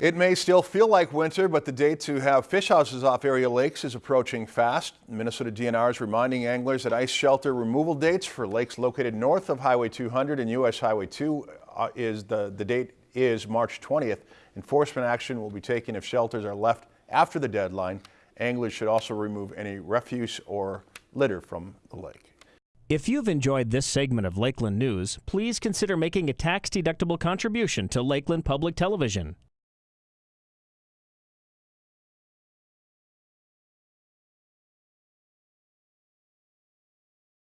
It may still feel like winter, but the date to have fish houses off area lakes is approaching fast. Minnesota DNR is reminding anglers that ice shelter removal dates for lakes located north of Highway 200 and U.S. Highway 2 uh, is the, the date is March 20th. Enforcement action will be taken if shelters are left after the deadline. Anglers should also remove any refuse or litter from the lake. If you've enjoyed this segment of Lakeland News, please consider making a tax-deductible contribution to Lakeland Public Television.